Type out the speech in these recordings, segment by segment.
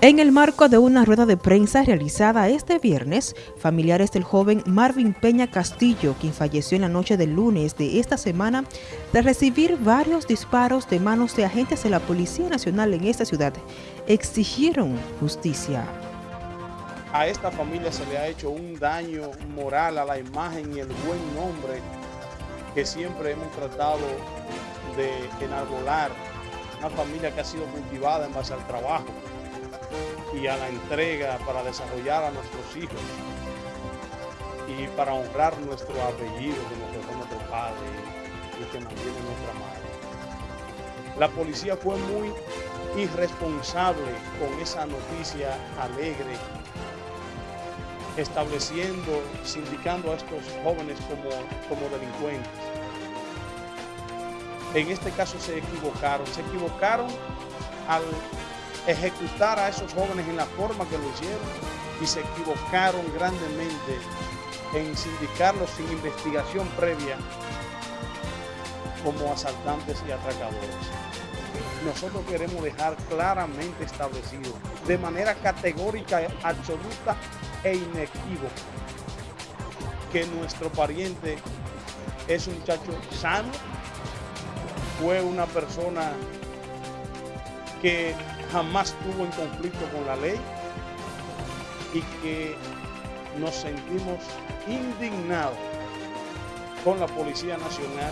En el marco de una rueda de prensa realizada este viernes, familiares del joven Marvin Peña Castillo, quien falleció en la noche del lunes de esta semana, de recibir varios disparos de manos de agentes de la Policía Nacional en esta ciudad, exigieron justicia. A esta familia se le ha hecho un daño moral a la imagen y el buen nombre que siempre hemos tratado de enarbolar, una familia que ha sido cultivada en base al trabajo, y a la entrega para desarrollar a nuestros hijos y para honrar nuestro apellido que nos nuestro padre y que mantiene nuestra madre. La policía fue muy irresponsable con esa noticia alegre, estableciendo, sindicando a estos jóvenes como, como delincuentes. En este caso se equivocaron, se equivocaron al ejecutar a esos jóvenes en la forma que lo hicieron y se equivocaron grandemente en sindicarlos sin investigación previa como asaltantes y atracadores. Nosotros queremos dejar claramente establecido, de manera categórica, absoluta e inequívoca, que nuestro pariente es un muchacho sano, fue una persona que jamás tuvo en conflicto con la ley y que nos sentimos indignados con la Policía Nacional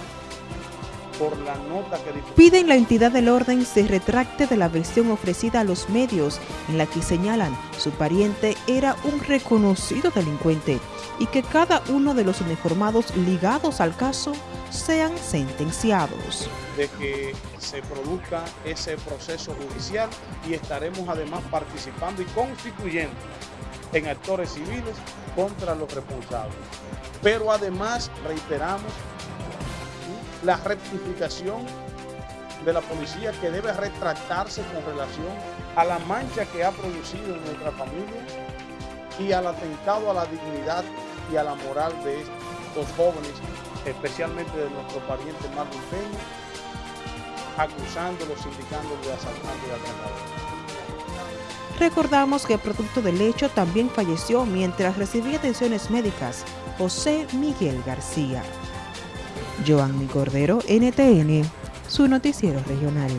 por la nota que Piden la entidad del orden se retracte de la versión ofrecida a los medios en la que señalan su pariente era un reconocido delincuente y que cada uno de los uniformados ligados al caso sean sentenciados. De que se produzca ese proceso judicial y estaremos además participando y constituyendo en actores civiles contra los responsables. Pero además reiteramos la rectificación de la policía que debe retractarse con relación a la mancha que ha producido en nuestra familia y al atentado a la dignidad y a la moral de estos jóvenes, especialmente de nuestro pariente Marlon Peña, acusándolos, indicándolos de asaltante y atracador. Recordamos que producto del hecho también falleció mientras recibía atenciones médicas José Miguel García. Joanny Cordero, NTN, su noticiero regional.